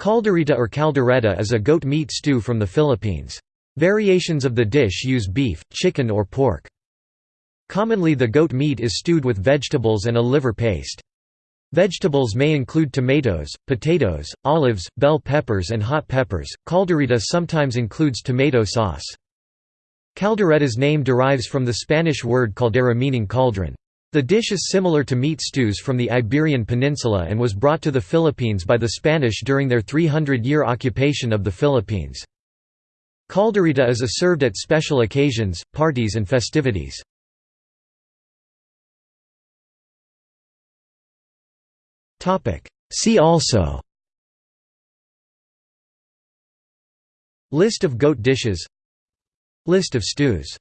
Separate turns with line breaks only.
Kaldereta or caldereta is a goat meat stew from the Philippines. Variations of the dish use beef, chicken or pork. Commonly the goat meat is stewed with vegetables and a liver paste. Vegetables may include tomatoes, potatoes, olives, bell peppers and hot peppers. Kaldereta sometimes includes tomato sauce. Caldereta's name derives from the Spanish word caldera meaning cauldron. The dish is similar to meat stews from the Iberian Peninsula and was brought to the Philippines by the Spanish during their 300-year occupation of the Philippines. Kaldereta is served at special occasions, parties and festivities. See also List of goat dishes List of stews